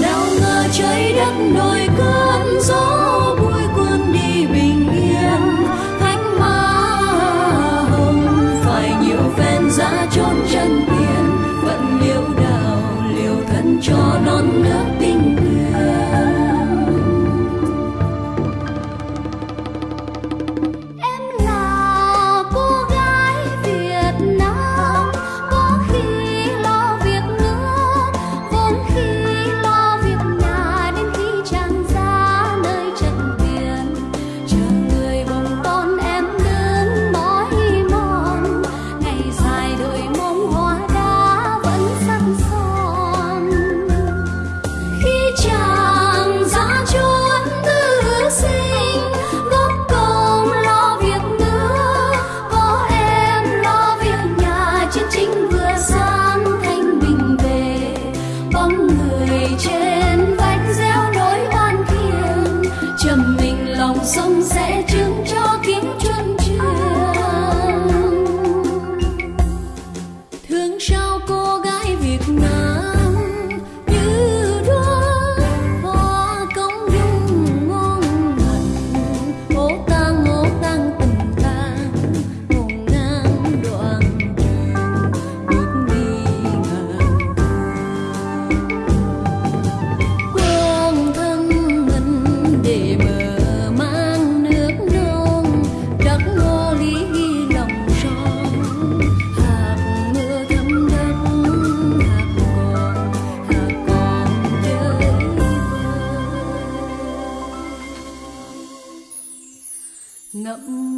nào ngờ trời đất nổi sẽ chứng cho kiếm chân truyền Oh.